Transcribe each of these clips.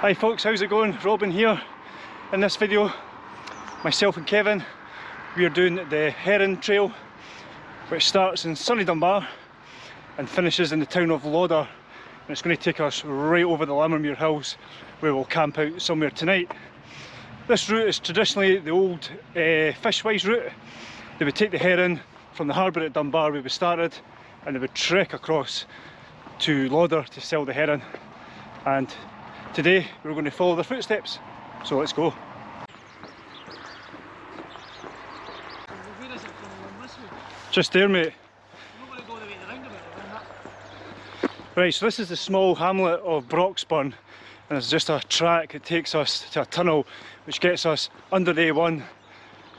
Hi folks, how's it going? Robin here. In this video, myself and Kevin, we are doing the Herring Trail, which starts in sunny Dunbar and finishes in the town of Lauder. And it's going to take us right over the Lammermuir Hills, where we'll camp out somewhere tonight. This route is traditionally the old uh, fishwise route. They would take the herring from the harbour at Dunbar where we started, and they would trek across to Lauder to sell the herring. And Today we're going to follow their footsteps, so let's go. Just there mate. Right, so this is the small hamlet of Broxburn and there's just a track that takes us to a tunnel which gets us under the A1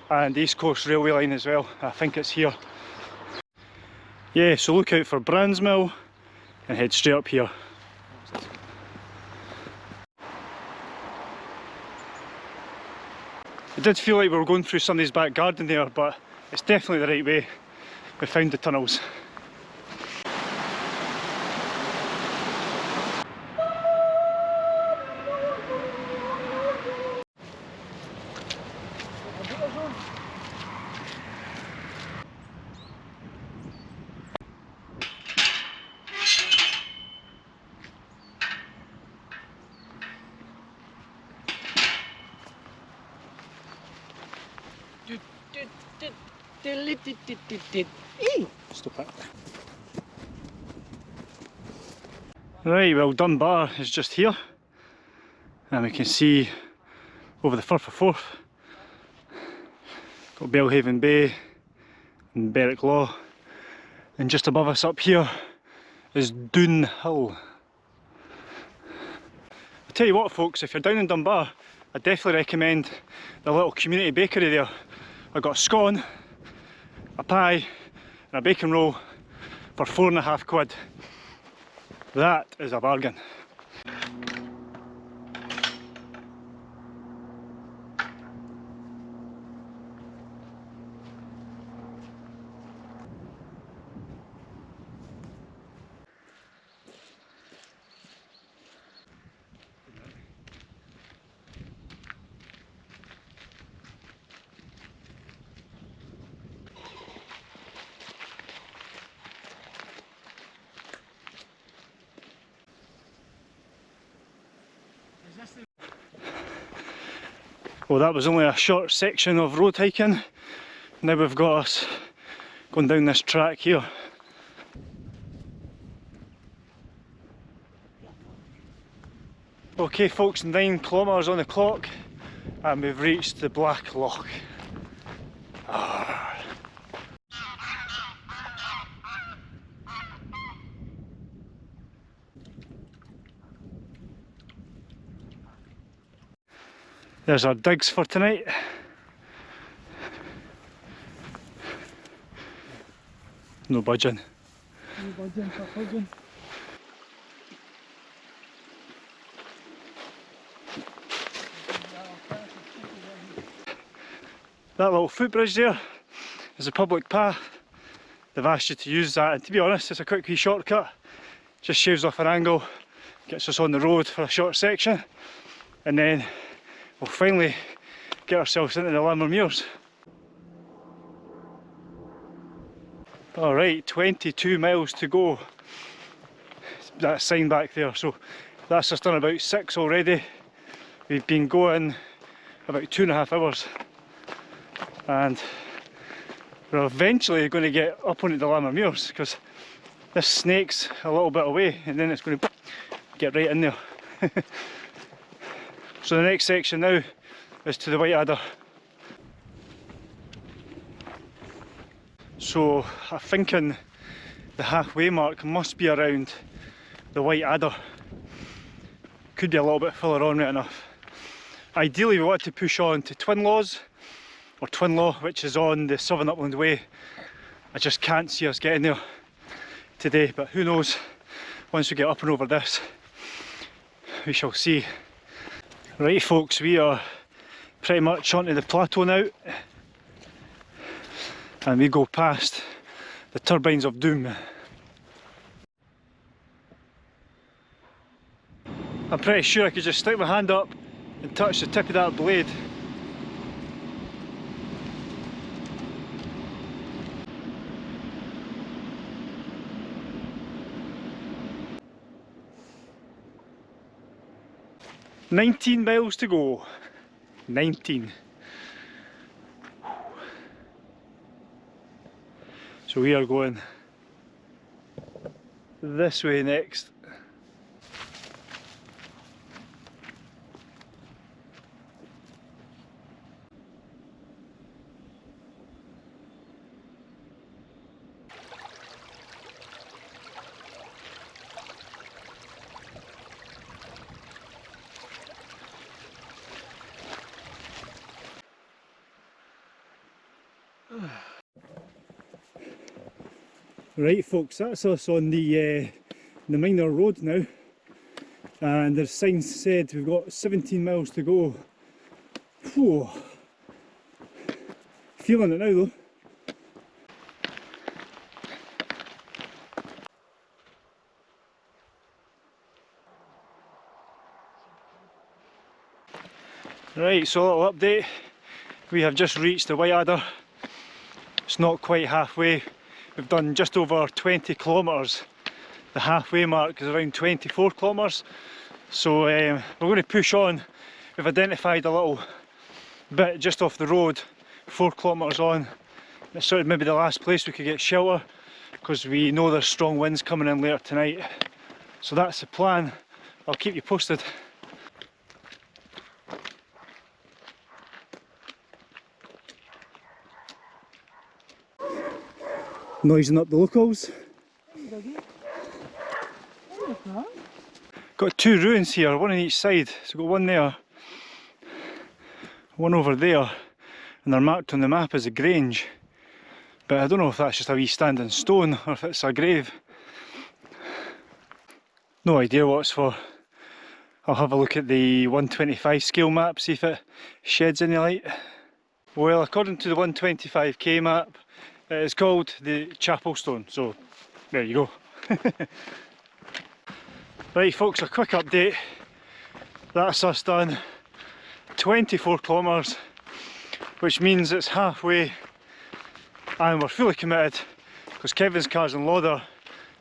and the East Coast Railway line as well. I think it's here. Yeah, so look out for Brandsmill and head straight up here. It did feel like we were going through somebody's back garden there, but it's definitely the right way. We found the tunnels. Stop it. Right, well Dunbar is just here and we can see over the Firth of Forth got Belhaven Bay and Berwick Law and just above us up here is Doon Hill. I'll tell you what folks, if you're down in Dunbar I definitely recommend the little community bakery there. I've got a scone, a pie and a bacon roll for four and a half quid. That is a bargain. Well that was only a short section of road hiking. Now we've got us going down this track here. Okay folks, nine kilometres on the clock and we've reached the Black Loch. Ah. There's our digs for tonight. No budging. No budging for budging. That little footbridge there is a public path. They've asked you to use that and to be honest it's a quick wee shortcut. Just shaves off an angle, gets us on the road for a short section and then we'll finally get ourselves into the Lammermuirs. Alright, 22 miles to go. That sign back there, so that's just done about six already. We've been going about two and a half hours and we're eventually going to get up onto the Lammermuirs because this snake's a little bit away and then it's going to get right in there. So the next section now is to the White Adder. So I'm thinking the halfway mark must be around the White Adder. Could be a little bit further on right enough. Ideally we want to push on to Twinlaws or Twinlaw which is on the Southern Upland Way. I just can't see us getting there today but who knows once we get up and over this we shall see. Right folks, we are pretty much onto the plateau now and we go past the turbines of doom. I'm pretty sure I could just stick my hand up and touch the tip of that blade. Nineteen miles to go. Nineteen. So we are going this way next. Right folks, that's us on the uh, the minor road now and the sign said we've got 17 miles to go. Whew. Feeling it now though. Right, so a little update. We have just reached the White Adder. It's not quite halfway. We've done just over 20 kilometres. The halfway mark is around 24 kilometres. So um, we're going to push on. We've identified a little bit just off the road, four kilometres on. It's sort of maybe the last place we could get shelter because we know there's strong winds coming in later tonight. So that's the plan. I'll keep you posted. Noising up the locals. Got two ruins here, one on each side. So got one there, one over there, and they're marked on the map as a grange. But I don't know if that's just a wee standing stone or if it's a grave. No idea what it's for. I'll have a look at the 125 scale map, see if it sheds any light. Well, according to the 125k map, Uh, it's called the Chapel Stone, so there you go. right folks, a quick update. That's us done 24 kilometres, which means it's halfway and we're fully committed because Kevin's car's in Lauder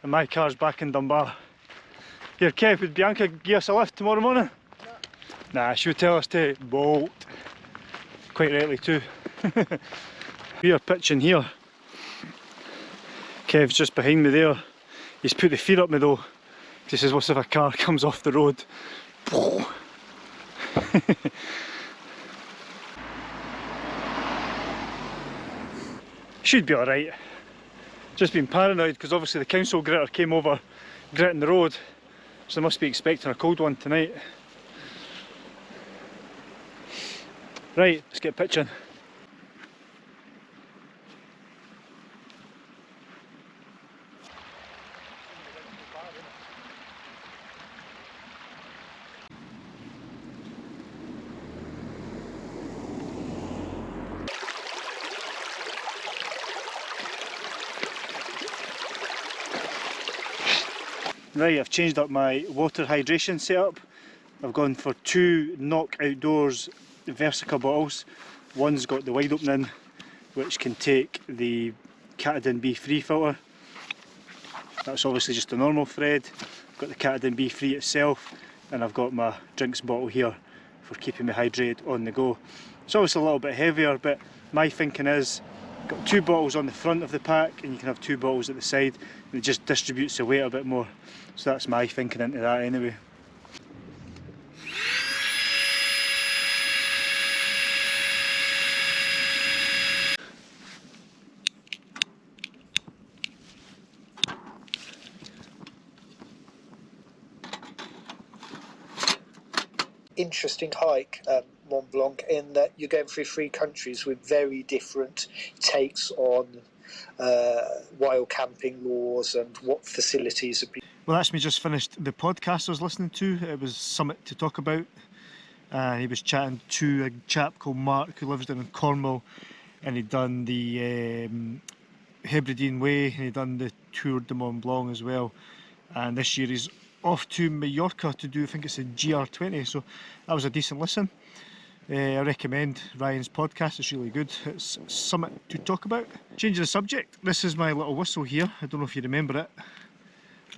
and my car's back in Dunbar. Here Kev, would Bianca give us a lift tomorrow morning? No. Nah, she would tell us to bolt. Quite rightly too. we are pitching here Kev's just behind me there. He's put the feet up me though. He says, what if a car comes off the road? Should be alright. Just been paranoid because obviously the council gritter came over gritting the road. So they must be expecting a cold one tonight. Right, let's get pitching. Right, I've changed up my water hydration setup. I've gone for two CNOC Outdoors Vesica bottles. One's got the wide opening which can take the Katadyn BeFree filter. That's obviously just a normal thread. I've got the Katadyn BeFree itself and I've got my drinks bottle here for keeping me hydrated on the go. It's obviously a little bit heavier but my thinking is got two bottles on the front of the pack and you can have two bottles at the side it just distributes the weight a bit more. So that's my thinking into that anyway. Interesting hike, um, Mont Blanc, in that you're going through three countries with very different takes on uh, wild camping laws and what facilities have been. Well, that's me just finished the podcast I was listening to. It was Summit to talk about. Uh, he was chatting to a chap called Mark who lives down in Cornwall and he'd done the um, Hebridean Way and he'd done the Tour de Mont Blanc as well. And this year he's off to Mallorca to do, I think it's a GR20, so that was a decent listen. Uh, I recommend Ryan's podcast, it's really good. It's something to talk about. Changing the subject, this is my little whistle here. I don't know if you remember it,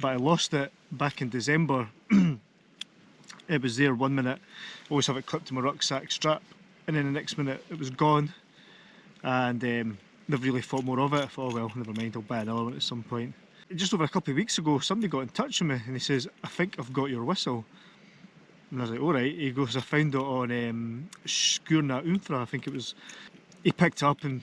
but I lost it back in December. it was there one minute, always have it clipped to my rucksack strap, and then the next minute it was gone. And um, never really thought more of it. I thought, oh well, never mind, I'll buy another one at some point. Just over a couple of weeks ago, somebody got in touch with me and he says, I think I've got your whistle. And I was like, alright. He goes, I found it on um, Skurna I think it was. He picked it up and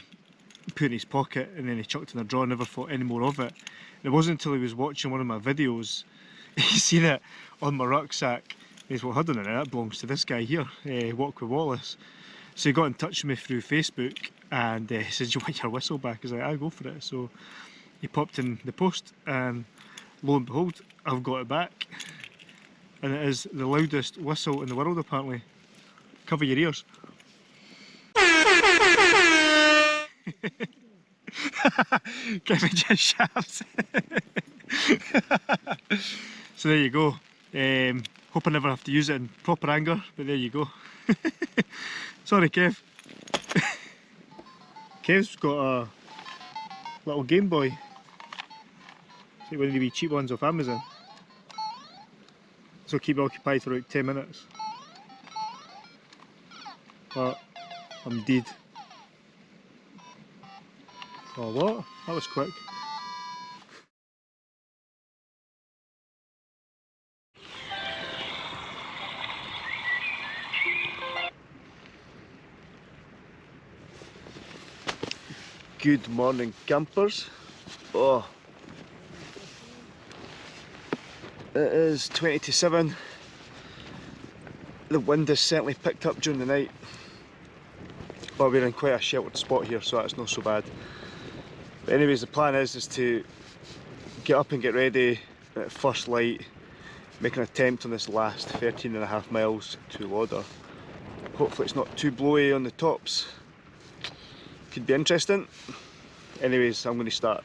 put it in his pocket and then he chucked it in a drawer, and never thought any more of it. And it wasn't until he was watching one of my videos, he seen it on my rucksack. He's well, hold on a that belongs to this guy here, uh, Walk with Wallace. So he got in touch with me through Facebook and uh, he said, you want your whistle back? I like, I go for it. So he popped in the post and lo and behold, I've got it back and it is the loudest whistle in the world apparently. Cover your ears. Kevin just shouts. so there you go. Um, hope I never have to use it in proper anger, but there you go. Sorry Kev. Kev's got a little Game Boy. See one of the cheap ones off Amazon. So keep occupied for about 10 minutes. But I'm dead. Oh what? That was quick. Good morning campers. Oh, it is 20 to 7. The wind has certainly picked up during the night. But we're in quite a sheltered spot here so that's not so bad. But anyways the plan is is to get up and get ready at first light, make an attempt on this last 13 and a half miles to Lauder. Hopefully it's not too blowy on the tops. Could be interesting. Anyways, I'm going to start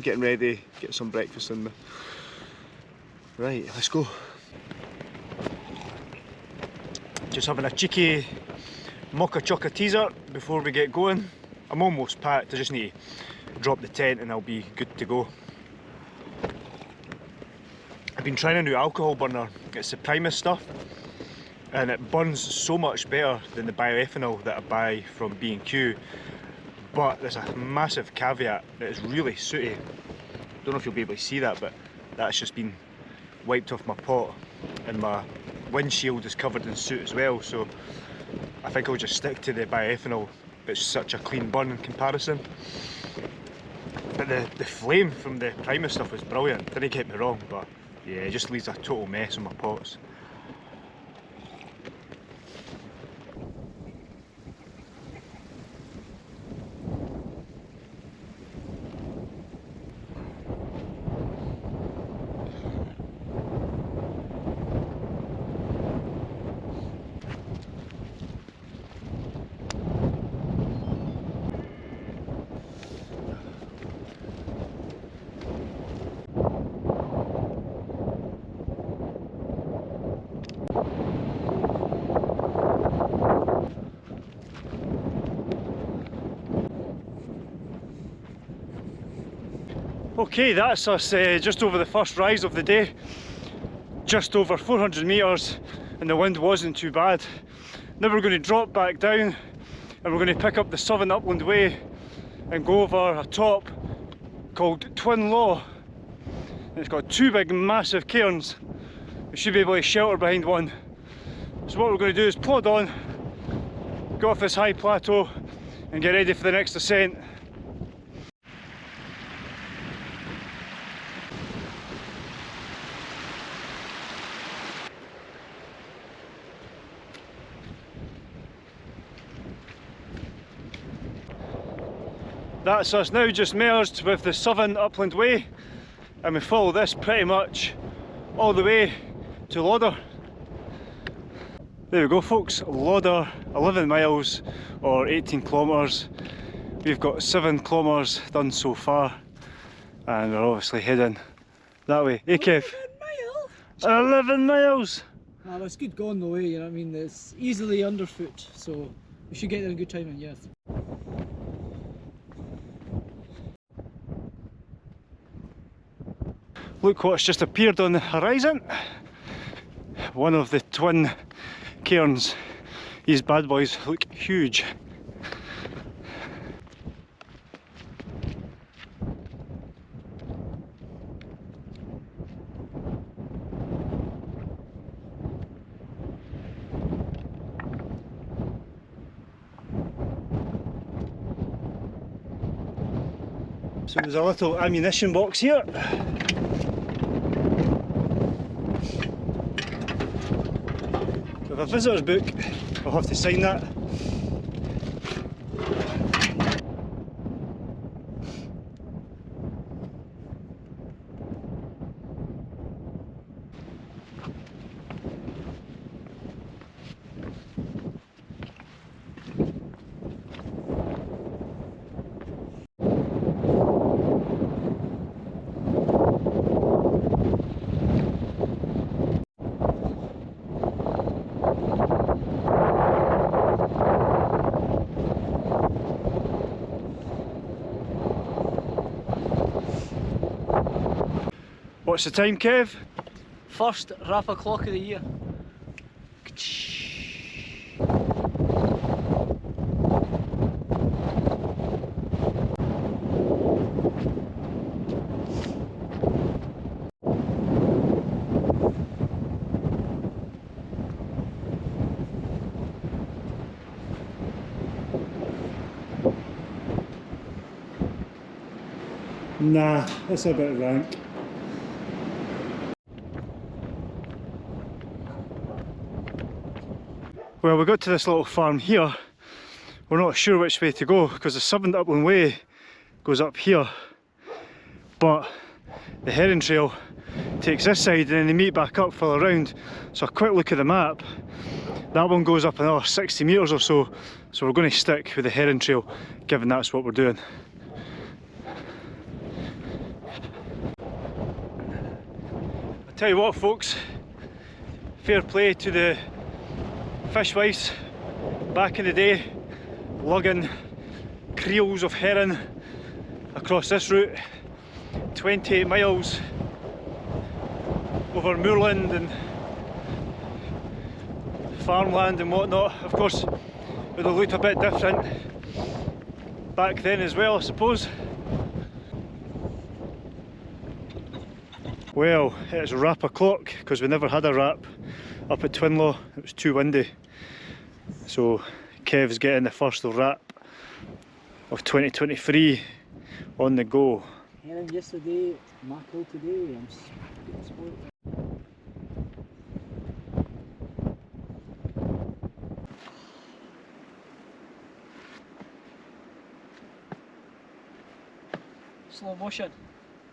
getting ready, get some breakfast in me. Right, let's go. Just having a cheeky mocha choca teaser before we get going. I'm almost packed, I just need to drop the tent and I'll be good to go. I've been trying a new alcohol burner, it's the Primus stuff and it burns so much better than the bioethanol that I buy from B&Q but there's a massive caveat that is really sooty. Don't know if you'll be able to see that but that's just been wiped off my pot and my windshield is covered in soot as well so I think I'll just stick to the bioethanol. It's such a clean burn in comparison. But the, the flame from the Primus stuff was brilliant, didn't get me wrong but yeah it just leaves a total mess on my pots Okay, that's us uh, just over the first rise of the day. Just over 400 metres and the wind wasn't too bad. Now we're going to drop back down and we're going to pick up the Southern Upland Way and go over a top called Twin Law. It's got two big massive cairns. We should be able to shelter behind one. So what we're going to do is plod on, go off this high plateau and get ready for the next ascent. That's us now just merged with the Southern Upland Way and we follow this pretty much all the way to Lauder. There we go folks, Lauder 11 miles or 18 kilometres. We've got 7 kilometres done so far and we're obviously heading that way. Hey Kev. 11 miles! Ah, it's good going the way, you know what I mean? It's easily underfoot, so we should get there in good time, and yes. Look what's just appeared on the horizon. One of the twin cairns. These bad boys look huge. So there's a little ammunition box here. With a visitor's book, I'll have to sign that. What's the time, Kev? First Rapper clock of the year. Nah, that's a bit rank. Well, we got to this little farm here. We're not sure which way to go because the Southern Upland Way goes up here. But the Herring Trail takes this side and then they meet back up further around. So a quick look at the map. That one goes up another 60 metres or so. So we're going to stick with the Herring Trail, given that's what we're doing. I tell you what folks, fair play to the fishwives back in the day lugging creels of herring across this route 28 miles over moorland and farmland and whatnot. Of course it would have looked a bit different back then as well I suppose. Well it's wrap o'clock because we never had a wrap up at Twinlaw it was too windy so Kev's getting the first wrap of 2023 on the go Herring yesterday, mackerel today, I'm getting spoiled. Slow motion.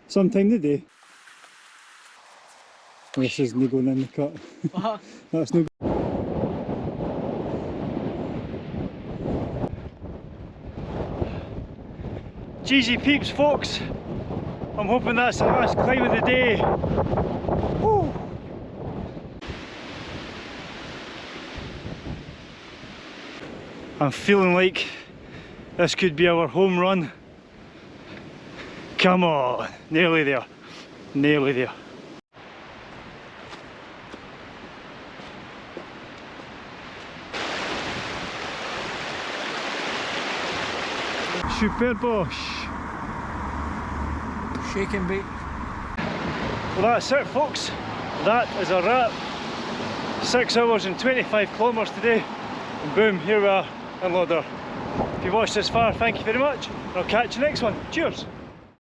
sometime today this isn't going in the cut. Uh-huh. that's no GG peeps folks. I'm hoping that's the last climb of the day. Woo. I'm feeling like this could be our home run. Come on nearly there. Nearly there Super Bosch Shake and bake. Well that's it folks, that is a wrap. 6 hours and 25 kilometres today and boom, here we are in Lauder. If you've watched this far, thank you very much. I'll catch you next one. Cheers!